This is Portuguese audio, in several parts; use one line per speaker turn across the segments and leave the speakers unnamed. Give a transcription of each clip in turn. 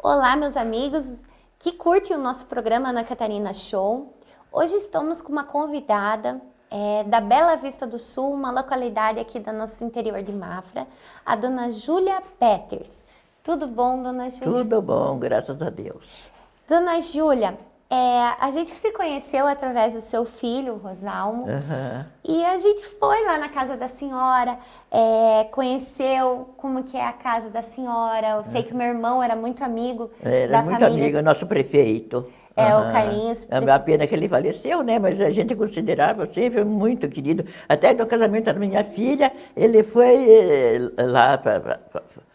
Olá, meus amigos que curtem o nosso programa Ana Catarina Show. Hoje estamos com uma convidada é, da Bela Vista do Sul, uma localidade aqui do nosso interior de Mafra, a dona Júlia Peters. Tudo bom, dona Júlia?
Tudo bom, graças a Deus.
Dona Júlia, é, a gente se conheceu através do seu filho, Rosalmo,
Aham.
e a gente foi lá na casa da senhora, é, conheceu como que é a casa da senhora. Eu sei que o meu irmão era muito amigo
Era
da
muito
família.
amigo, nosso prefeito.
É, o
Aham.
Carlinhos.
É uma pena que ele faleceu, né? Mas a gente considerava sempre muito querido. Até no casamento da minha filha, ele foi eh, lá,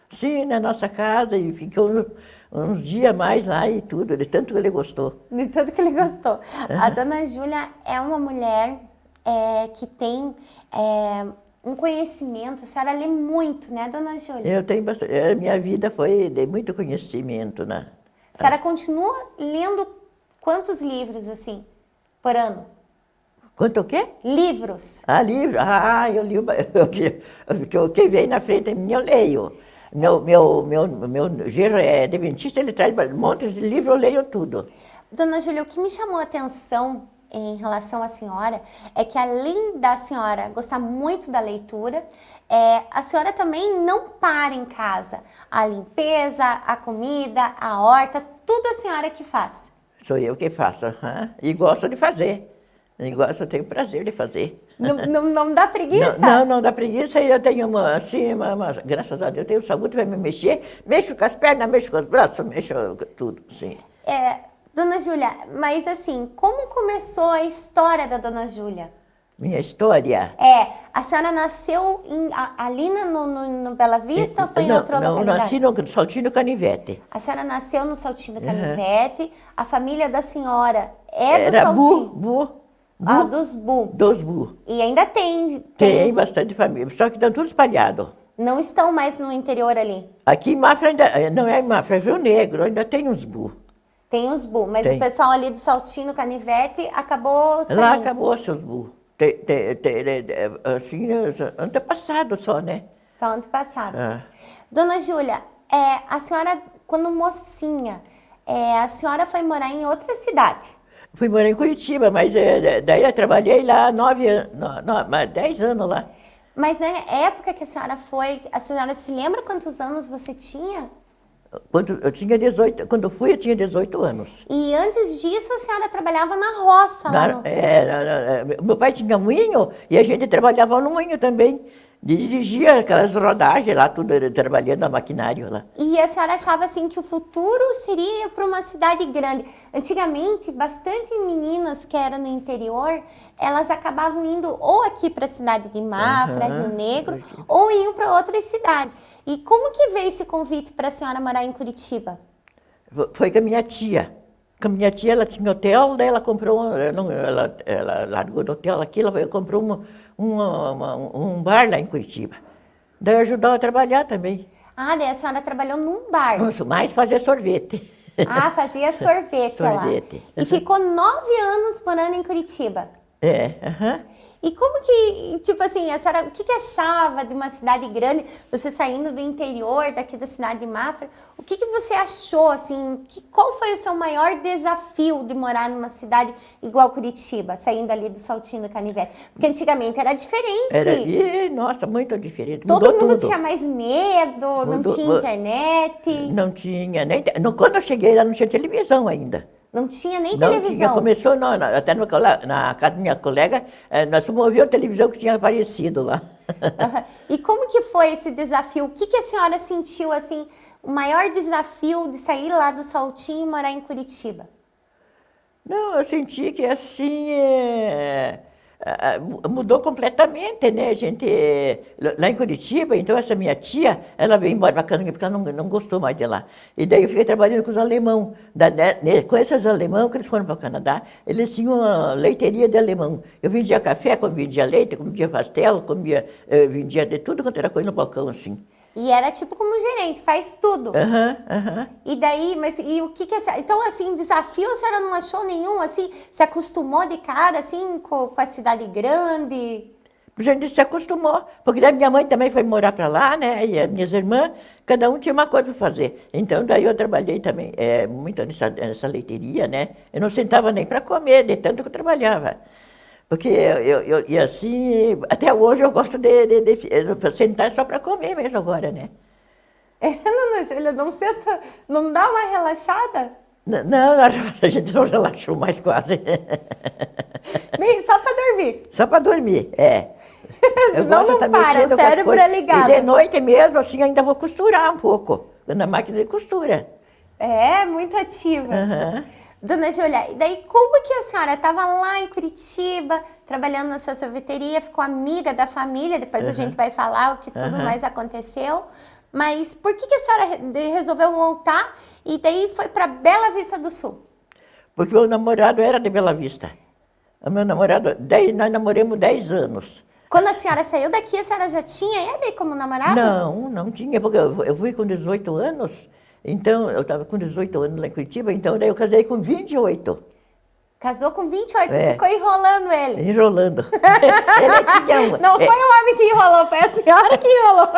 sim, na nossa casa e ficou uns- dias mais lá e tudo, de tanto que ele gostou.
De tanto que ele gostou. A dona Júlia é uma mulher é, que tem é, um conhecimento. A senhora lê muito, né, dona Júlia?
Eu tenho bastante, a minha vida foi de muito conhecimento, né?
A senhora continua lendo quantos livros, assim, por ano?
Quanto o quê?
Livros.
Ah, livro? Ah, eu li o que, o que- vem na frente eu leio. Meu, meu, meu, meu gerro é adventista, ele traz montes de livros, eu leio tudo.
Dona Júlia, o que me chamou a atenção em relação à senhora é que além da senhora gostar muito da leitura, é, a senhora também não para em casa. A limpeza, a comida, a horta, tudo a senhora que faz.
Sou eu que faço, e gosto de fazer. Gosto, eu tenho prazer de fazer.
Não, não, não dá preguiça?
Não, não, não dá preguiça, e eu tenho uma, assim, uma, uma- graças a Deus, eu tenho saúde para me mexer, mexo com as pernas, mexo com os braços, mexo com tudo, sim.
É, dona Júlia, mas assim, como começou a história da Dona Júlia?
Minha história.
É, a senhora nasceu em- a- ali no, no, no Bela Vista ou foi em
não,
outra
não, nasci no Saltinho Canivete.
A senhora nasceu no Saltinho do Canivete, a família da senhora é do
Era bu,
Saltinho.
bu, bu,
Ah, dos Bu.
dos bu.
E ainda tem,
Tem bastante família, só que estão tudo espalhados.
Não estão mais no interior ali.
Aqui em Mafra ainda, eh, não é em Mafra, é Rio Negro, ainda tem uns bu.
Tem os Bu, mas
Tem.
o pessoal ali do Saltinho do Canivete acabou saindo.
Lá acabou seus bu. Tem, tem, tem, assim, antepassado só, né?
São antepassados.
Ah.
Dona Júlia, é, a senhora, quando mocinha, é, a senhora foi morar em outra cidade.
Fui morar em Curitiba, mas eh, daí eu trabalhei lá nove anos, dez anos lá.
Mas na época que a senhora foi, a senhora se lembra quantos anos você tinha?
Quando eu tinha 18, quando fui eu tinha 18 anos.
E antes disso a senhora trabalhava na roça lá
Na-
no...
é, na- na- meu pai tinha moinho e a gente trabalhava no moinho também. Dirigia aquelas rodagens lá, tudo trabalhando no maquinário lá.
E a senhora achava assim que o futuro seria para uma cidade grande. Antigamente, bastante meninas que eram no interior, elas acabavam indo ou aqui para a cidade de Mafra,
Aham,
Rio Negro, ou iam para outras cidades. E como que veio esse convite para a senhora morar em Curitiba?
Foi com a minha tia. Com a minha tia, ela tinha hotel, daí ela comprou, ela, não- ela, ela largou do hotel aqui, ela comprou uma, uma- um bar lá em Curitiba. Daí ajudou a trabalhar também.
Ah, daí a senhora trabalhou num bar.
Mais fazer sorvete.
Ah, fazia sorvete, lá.
Sorvete.
E
Uhum.
ficou nove anos morando em Curitiba.
É, aham.
E como que, tipo assim, a senhora, o que, que achava de uma cidade grande, você saindo do interior daqui da cidade de Mafra, o que, que você achou, assim, que, qual foi o seu maior desafio de morar numa cidade igual Curitiba, saindo ali do Saltinho do Canivete? Porque antigamente era diferente,
Era, e, nossa, muito diferente.
todo
Mudou
mundo
tudo.
tinha mais medo, não
Mudou-
tinha
mu-
internet,
Não tinha nem. não, Quando eu cheguei lá, não tinha televisão ainda.
Não tinha nem
Não
televisão.
tinha. Começou na- até no, na casa da minha colega, eh, nós fomos a televisão que tinha aparecido lá.
Aham. E como que foi esse desafio? O que, que a senhora sentiu, assim, o maior desafio de sair lá do Saltinho e morar em Curitiba?
Não, eu senti que assim. ah, mudou completamente, né? A gente. lá em Curitiba, então essa minha tia, ela veio embora para Canangue porque ela não, não gostou mais de lá. E daí eu fiquei trabalhando com os alemão. Né, né, com esses alemão que eles foram para o Canadá, eles tinham uma leiteria de alemão. Eu vendia café, vendia leite, vendia pastel, comia, eh, vendia de tudo quanto era coisa no balcão, assim.
E era tipo como gerente, faz tudo.
Aham, aham.
E daí, mas e o que que... essa- Então, assim, desafio a senhora não achou nenhum, assim? Se acostumou de cara, assim, com, com a cidade grande?
A gente se acostumou, porque daí minha mãe também foi morar para lá, né? E as minhas irmãs, cada um tinha uma coisa para fazer. Então, daí eu trabalhei também é, muito nessa, nessa leiteria, né? Eu não sentava nem para comer, de tanto que eu trabalhava. Porque eu, eu, e assim, até hoje eu gosto de, de, de, sentar só para comer mesmo agora, né?
É, Dona Júlia, não senta, não dá uma relaxada?
Não, não, a gente não relaxou mais quase.
Nem, só para dormir?
Só para dormir, é.
Eu não, não para, o cérebro é ligado.
E de noite mesmo, assim, ainda vou costurar um pouco, na máquina de costura.
É, muito ativa.
Uhum.
Dona Júlia, e daí como que a senhora estava lá em Curitiba, trabalhando nessa sorveteria, ficou amiga da família, depois uhum. a gente vai falar o que tudo uhum. mais aconteceu, mas por que, que a senhora resolveu voltar e daí foi para Bela Vista do Sul?
Porque o namorado era de Bela Vista. O meu namorado, dez, nós namoramos 10 anos.
Quando a senhora saiu daqui, a senhora já tinha ele como namorado?
Não, não tinha, porque eu, eu fui com 18 anos, então eu estava com 18 anos lá em Curitiba, então daí eu casei com 28.
Casou com 28, é. ficou enrolando ele.
Enrolando. ele
tinha um, Não é, foi o homem que enrolou, foi a senhora que enrolou.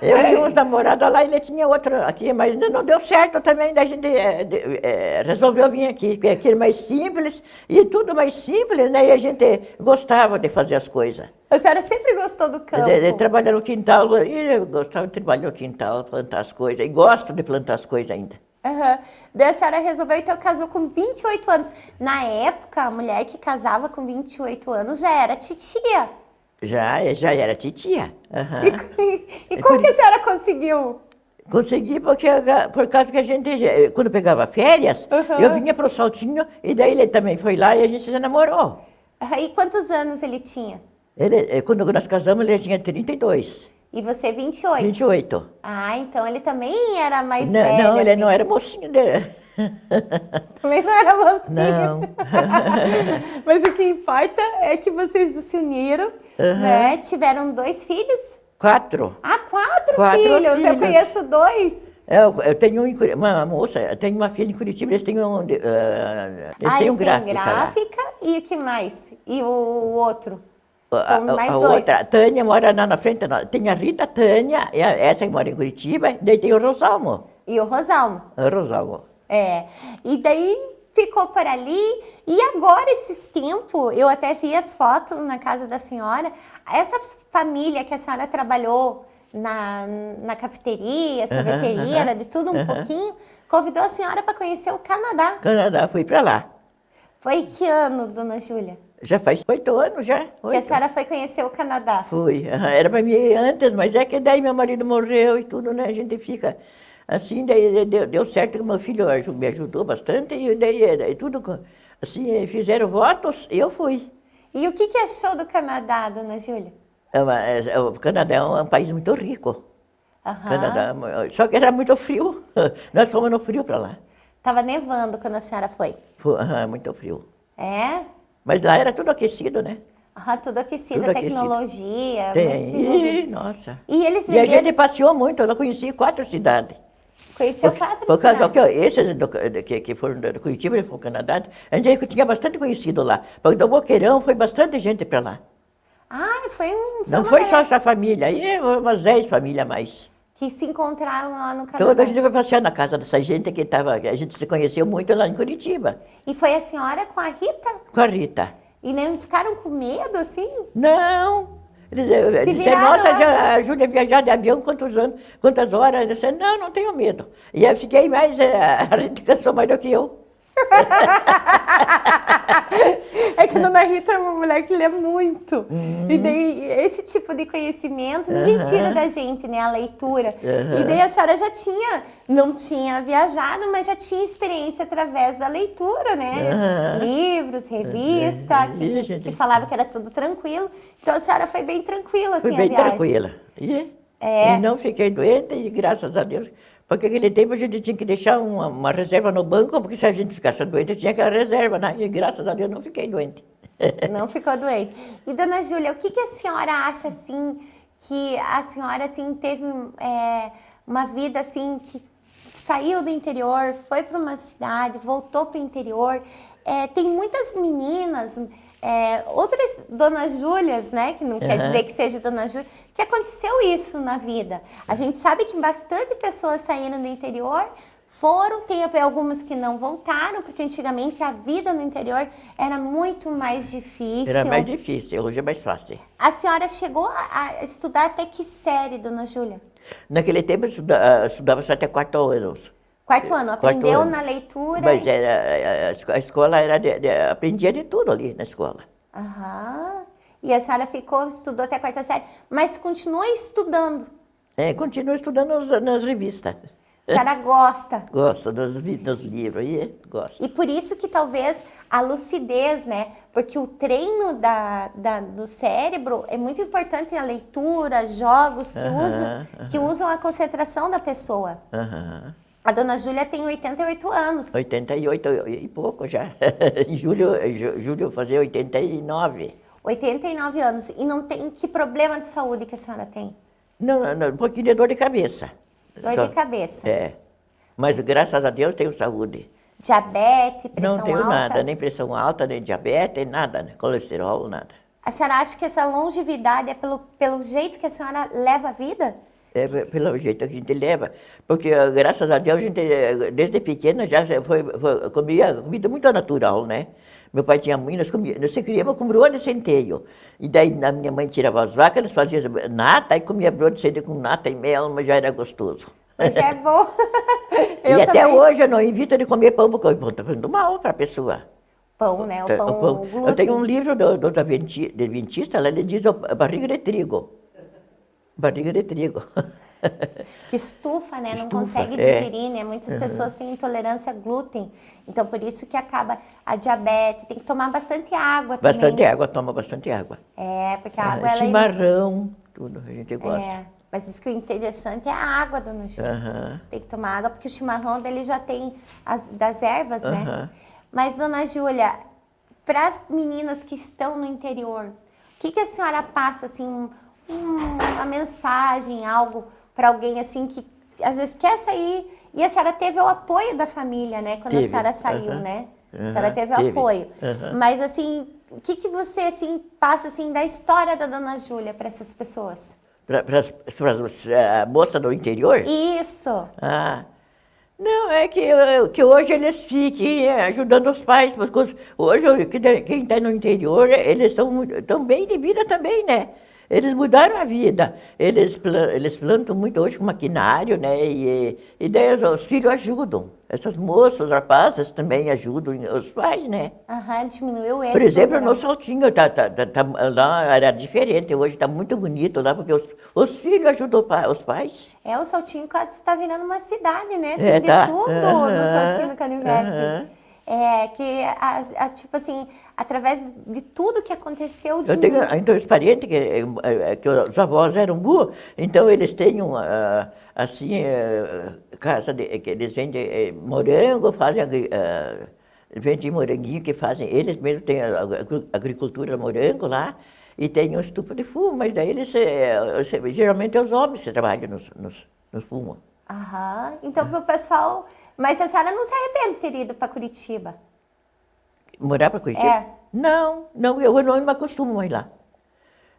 É, eu tinha uns namorados lá, ele tinha outro aqui, mas não deu certo também, daí a gente é, é, resolveu vir aqui, porque aqui é mais simples, e tudo mais simples, né? E a gente gostava de fazer as coisas.
A senhora sempre gostou do campo?
De, de trabalhar no quintal, e eu gostava de trabalhar no quintal, plantar as coisas, e gosto de plantar as coisas ainda.
Uhum. Daí a senhora resolveu, então casou com 28 anos. Na época, a mulher que casava com 28 anos já era titia.
Já, já era titia.
Uhum. E, e, como que a senhora conseguiu?
Consegui porque, por causa que a gente, quando pegava férias, uhum. eu vinha para o Saltinho e daí ele também foi lá e a gente se namorou.
E quantos anos ele tinha?
Ele, eh, quando nós casamos, ele tinha 32.
E você 28?
28.
Ah, então ele também era mais
não,
velho.
Não, ele assim. não era mocinho. Né?
Também não era mocinho.
Não.
Mas o que importa é que vocês se uniram, uhum. né? Tiveram dois filhos?
Quatro.
Ah, quatro, quatro filhos. filhos. Eu conheço dois.
Eu, eu tenho uma moça, eu tenho uma filha em Curitiba, eles têm um, uh, eles
ah,
têm
um gráfica. gráfica e o que mais? E o outro?
A, a outra, a Tânia mora lá na frente, tem a Rita, a Tânia, essa que mora em Curitiba, daí tem o Rosalmo.
E o Rosalmo.
O Rosalmo.
É, e daí ficou por ali, e agora esses tempos, eu até vi as fotos na casa da senhora, essa família que a senhora trabalhou na, na cafeteria, sorveteria, uh -huh, de tudo um pouquinho, convidou a senhora para conhecer o Canadá.
Canadá, fui para lá.
Foi que ano, dona Júlia?
Já faz oito anos já.
Que a senhora foi conhecer o Canadá.
Fui. Era para mim ir antes, mas é que daí meu marido morreu e tudo, né? A gente fica assim, daí deu, deu certo que meu filho me ajudou bastante e daí, daí tudo, assim, fizeram votos e eu fui.
E o que, que achou do Canadá, dona Júlia?
É é, o Canadá é um país muito rico. Uhum. Canadá, só que era muito frio. Nós fomos no frio para lá.
Estava nevando quando a senhora foi?
Foi, uhum, muito frio.
É?
Mas lá era tudo aquecido, né?
Ah, tudo aquecido, tudo tecnologia.
Tem, nossa.
E eles
venderam... E a gente passeou muito, eu conheci quatro cidades.
Conheceu por, quatro
por causa cidades? Que, esses do, que, que foram do Curitiba e foram do Canadá, a gente tinha bastante conhecido lá. Porque do Boqueirão foi bastante gente para lá.
Ah, foi um...
Não foi só essa família, aí umas dez famílias mais.
Que se encontraram lá no Canadá.
Toda a gente foi passear na casa dessa gente que estava, a gente se conheceu muito lá em Curitiba.
E foi a senhora com a Rita?
Com a Rita.
E nem ficaram com medo, assim?
Não. Eles disseram, nossa, já, a Júlia viajar de avião quantos anos, quantas horas? Eu disse, não, não tenho medo. E eu fiquei mais, eh, a Rita cansou mais do que eu.
é que a dona Rita é uma mulher que lê muito. Uhum. E daí, esse tipo de conhecimento, ninguém uhum. tira da gente, né? A leitura. Uhum. E daí a senhora já tinha, não tinha viajado, mas já tinha experiência através da leitura, né? Livros, revista, que, que, falava que era tudo tranquilo. Então a senhora foi bem tranquila, assim,
Fui bem
a viagem.
tranquila. E, é. e não fiquei doente e graças a Deus porque aquele tempo a gente tinha que deixar uma, uma, reserva no banco, porque se a gente ficasse doente, tinha aquela reserva, né? E graças a Deus não fiquei doente.
Não ficou doente. E dona Júlia, o que, que a senhora acha assim, que a senhora assim teve é, uma vida assim que saiu do interior, foi para uma cidade, voltou para o interior. É, tem muitas meninas é, outras Dona Júlias, né? Que não quer
Aham.
dizer que seja Dona Júlia, que aconteceu isso na vida. A gente sabe que bastante pessoas saíram do interior, foram, tem algumas que não voltaram, porque antigamente a vida no interior era muito mais difícil.
Era mais difícil, hoje é mais fácil.
A senhora chegou a, estudar até que série, Dona Júlia?
Naquele tempo eu estuda- ah, estudava só até quarto anos.
Quarto ano,
Quarto
aprendeu
ano.
na leitura?
Mas era, a esco- a escola era de, de- aprendia de tudo ali na escola.
Aham. E a senhora ficou, estudou até a quarta série, mas continuou estudando.
É, continuo estudando nas, nas revistas.
A senhora gosta.
Gosto dos, dos livros aí, gosto.
E por isso que talvez a lucidez, né? Porque o treino da, da- do cérebro é muito importante na leitura, jogos que,
Aham,
usam, que usam a concentração da pessoa.
Aham.
A dona Júlia tem 88 anos.
88 e pouco já. em julho, julho eu fazer 89.
89 anos. E não tem que problema de saúde que a senhora tem?
Não, não, não, um pouquinho de dor de cabeça.
Dor
Só-
de cabeça.
É. Mas graças a Deus tenho saúde.
Diabetes, pressão
não tenho
alta.
nada, nem pressão alta, nem diabetes, nada, né? colesterol, nada.
A senhora acha que essa longevidade é pelo, pelo jeito que a senhora leva a vida?
É pe- pelo jeito que a gente leva. Porque, graças a Deus, a gente, desde pequena, já foi, foi, comia comida muito natural, né? Meu pai tinha muito, nós, comia, nós se criamos com broa de centeio. E daí, a minha mãe tirava as vacas, eles faziam nata, e comia broa de centeio com nata e mel, mas já era gostoso.
Hoje é bom.
e até
também.
hoje eu não evito de comer pão, porque o pão está fazendo mal para a pessoa.
Pão, né? O
Tá,
pão,
o pão. Eu tenho um livro do- dos adventi- adventistas, lá ele diz ó, barriga de trigo. Barriga de trigo.
Que estufa, né? Não
Estufa,
consegue
é.
digerir, né? Muitas pessoas têm intolerância a glúten. Então, por isso que acaba a diabetes. Tem que tomar bastante água
Bastante
também.
água, toma bastante água.
É, porque a
Ah,
água, ela é...
chimarrão, tudo, a gente gosta.
é... Mas diz que o interessante é a água, dona Ju.
Aham.
Tem que tomar água, porque o chimarrão dele já tem as, das ervas, né?
Aham.
Mas, dona Júlia, para as meninas que estão no interior, o que, que a senhora passa, assim, uma mensagem, algo para alguém, assim, que às vezes quer sair? E a senhora teve o apoio da família, né? Quando a
Teve,
senhora saiu, né? A senhora teve o
teve,
apoio. Mas, assim, o que, que você, assim, passa, assim, da história da dona Júlia para essas pessoas?
Para a moça do interior?
Isso!
Ah, não, é que, eu- que hoje eles fiquem eh, ajudando os pais. Porque hoje, quem está no interior, eles estão tão bem de vida também, né? Eles mudaram a vida. Eles, eles plantam muito hoje com maquinário, né? E, e daí os, os filhos ajudam. Essas moças, os rapazes também ajudam os pais, né?
Aham, diminuiu esse
Por exemplo, no Saltinho, tá, tá, tá, tá- lá era diferente, hoje está muito bonito lá, porque os, os filhos ajudam os pais.
É, o Saltinho quase está virando uma cidade, né? Tem
É,
de
tá.
tudo no Saltinho do Canivete. É, que, a, a- tipo assim, através de tudo que aconteceu de
Eu tenho, então, os parentes, que, eh, eh, que os avós eram burros, então eles têm, um, ah, assim, eh, casa de, que eles vendem eh, morango, fazem, vendem moranguinho que fazem, eles mesmos têm a agricultura morango lá, e tem um estufa de fumo, mas daí eles, eh, geralmente é os homens que trabalham nos, nos, nos fumos.
Aham. Então, pro pessoal. Mas a senhora não se arrepende de ter ido para Curitiba?
Morar para Curitiba?
É.
Não, não, eu não me acostumo mais lá.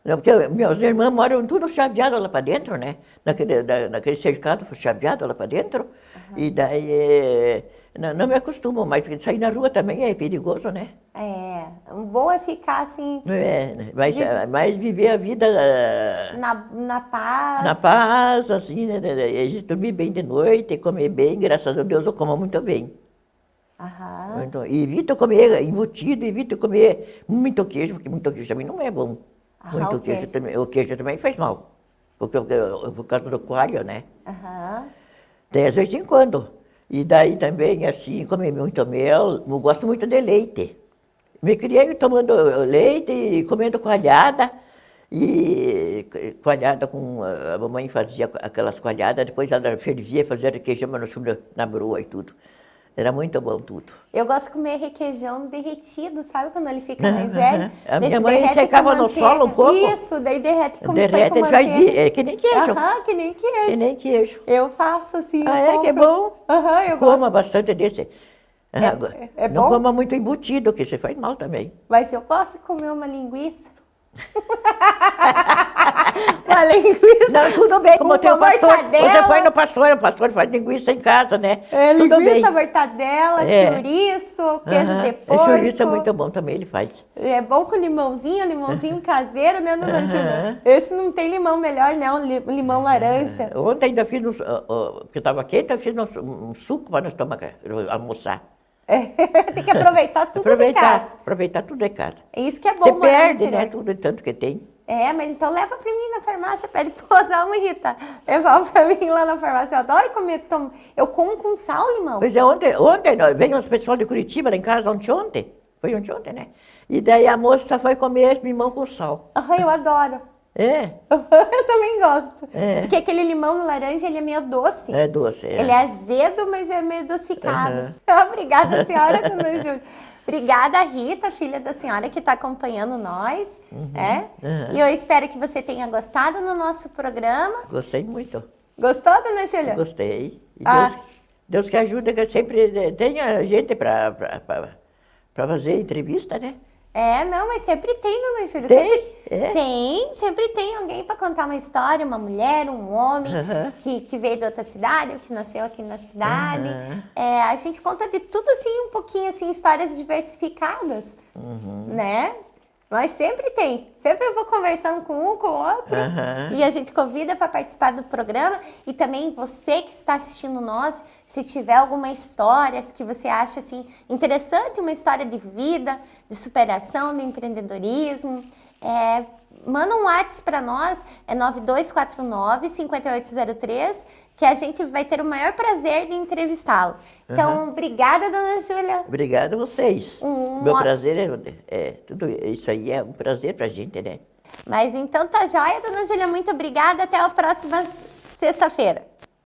Não, porque meus irmãos moram tudo chaveado lá para dentro, né? Naquele, da- naquele cercado chaveado lá para dentro. E daí eh, não, não me acostumo mais, porque sair na rua também é perigoso, né?
É. O bom é ficar assim,
É, né? mas, ah, mas viver a vida ah,
na, na paz.
na paz, assim, né? A gente dormir bem de noite, comer bem, graças a Deus eu como muito bem.
Aham.
Então, evito comer embutido, evito comer muito queijo, porque muito queijo também não é bom.
Ah,
muito
o
queijo,
queijo.
também, o queijo também faz mal. Porque, porque- por causa do coalho, né?
Aham.
Tem às vezes em quando. E daí também, assim, comer muito mel, eu gosto muito de leite. Me criei tomando leite e comendo coalhada. E coalhada com. A mamãe fazia aquelas coalhadas, depois ela fervia, fazia requeijão no chumbo, na broa e tudo. Era muito bom tudo.
Eu gosto de comer requeijão derretido, sabe quando ele fica mais velho?
A minha mãe secava no solo um pouco.
Isso, daí derrete com,
Derrete, ele faz é que nem queijo.
Aham, que nem queijo.
Que nem queijo.
Eu faço assim.
Ah, é? Que
compro.
bom.
Aham, eu
Coma bastante desse.
É-
Agora,
é
não coma muito embutido, que você faz mal também.
Mas eu posso comer uma linguiça? uma linguiça.
Não, tudo bem, como
Com
tem o pastor.
mortadela.
Você foi no pastor, o pastor faz linguiça em casa, né?
É,
tudo
linguiça,
bem.
mortadela,
É.
chouriço, queijo
Aham.
de
É,
porco.
chouriço é muito bom também, ele faz.
É bom com limãozinho, limãozinho caseiro, né, dona
Aham.
Júlia? Esse não tem limão melhor, não, li- limão laranja.
Ontem ainda fiz, um, porque estava quente, eu fiz um, um suco para nós tomar, almoçar.
É, tem que aproveitar tudo de
aproveitar,
casa.
aproveitar tudo de casa.
É isso que é bom.
Você perde, né, tudo tanto que tem.
É, mas então leva pra mim na farmácia, pede pra usar uma Rita. Levar pra mim lá na farmácia. Eu adoro comer. Tom... Eu como com sal, limão.
Pois é, ontem, ontem veio uns pessoal de Curitiba lá em casa, ontem, ontem. Foi ontem, ontem, né? E daí a moça foi comer limão com sal.
Ai, eu adoro.
É,
eu também gosto.
É.
Porque aquele limão no laranja, ele é meio doce.
é doce. É.
Ele é azedo, mas é meio adocicado.
Aham.
Obrigada, senhora Dona Júlia. Obrigada, Rita, filha da senhora que está acompanhando nós. é?
aham.
E eu espero que você tenha gostado do nosso programa.
Gostei muito.
Gostou, Dona Júlia?
Gostei. E
Ah.
Deus, Deus que ajuda, que sempre tenha gente para fazer entrevista, né?
É, não, mas sempre tem, Dona Júlia.
Tem?
Sempre,
É?
Sim, sempre tem alguém para contar uma história, uma mulher, um homem
Aham.
que, que veio de outra cidade, ou que nasceu aqui na cidade.
Aham.
É, a gente conta de tudo assim, um pouquinho assim, histórias diversificadas,
Uhum.
né? Mas sempre tem. Sempre eu vou conversando com um, com o outro.
Aham.
E a gente convida para participar do programa. E também você que está assistindo nós, se tiver alguma história que você acha assim interessante, uma história de vida, de superação, de empreendedorismo, é, manda um WhatsApp para nós, é 9249-5803, que a gente vai ter o maior prazer de entrevistá-lo. Então, obrigada, dona Júlia.
Obrigado a vocês.
Um-
Meu prazer é, é tudo isso aí é um prazer pra gente, né?
Mas então tá joia, dona Júlia. Muito obrigada. Até a próxima sexta-feira.